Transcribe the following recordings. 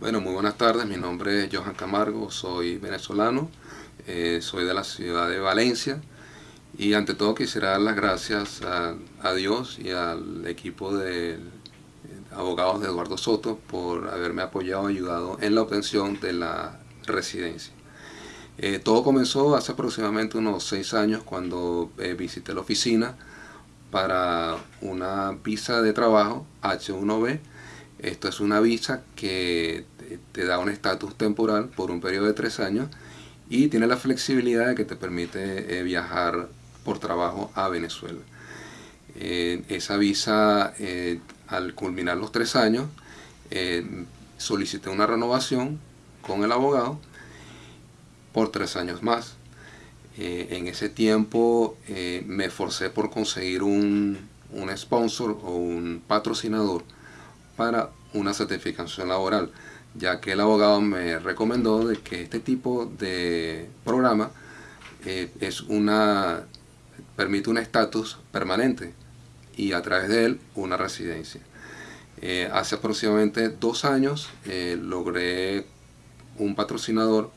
Bueno, muy buenas tardes, mi nombre es Johan Camargo, soy venezolano, eh, soy de la ciudad de Valencia y ante todo quisiera dar las gracias a, Dios y al equipo de abogados de Eduardo Soto por haberme apoyado y ayudado en la obtención de la residencia. Eh, todo comenzó hace aproximadamente unos seis años cuando eh, visité la oficina para una visa de trabajo H1B esto es una visa que te da un estatus temporal por un periodo de tres años y tiene la flexibilidad de que te permite eh, viajar por trabajo a Venezuela. Eh, esa visa, eh, al culminar los tres años, solicité una renovación con el abogado por tres años más. en ese tiempo me esforcé por conseguir un, un sponsor o un patrocinador para una certificación laboral, ya que el abogado me recomendó de que este tipo de programa eh, es una permite un estatus permanente y a través de él una residencia. Eh, hace aproximadamente dos años eh, logré un patrocinador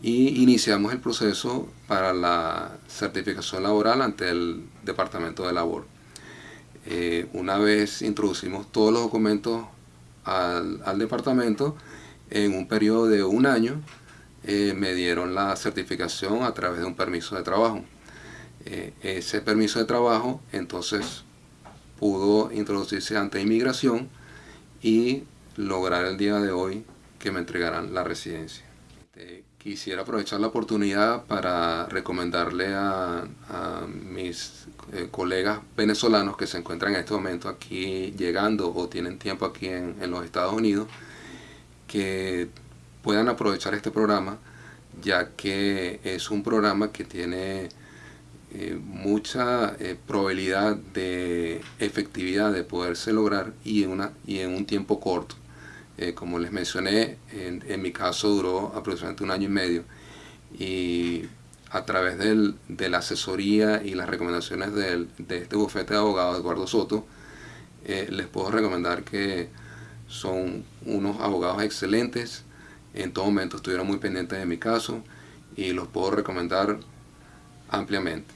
y iniciamos el proceso para la certificación laboral ante el Departamento de Labor. Eh, una vez introducimos todos los documentos al, departamento, en un periodo de un año eh, me dieron la certificación a través de un permiso de trabajo. Eh, ese permiso de trabajo entonces pudo introducirse ante inmigración y lograr el día de hoy que me entregaran la residencia. Este, quisiera aprovechar la oportunidad para recomendarle a, mis eh, colegas venezolanos que se encuentran en este momento aquí llegando o tienen tiempo aquí en, los Estados Unidos que puedan aprovechar este programa ya que es un programa que tiene eh, mucha eh, probabilidad de efectividad de poderse lograr y en, una, y en un tiempo corto. Eh, como les mencioné, en, mi caso duró aproximadamente un año y medio y a través de la asesoría y las recomendaciones de este bufete de abogados, Eduardo Soto, eh, les puedo recomendar que son unos abogados excelentes, en todo momento estuvieron muy pendientes de mi caso y los puedo recomendar ampliamente.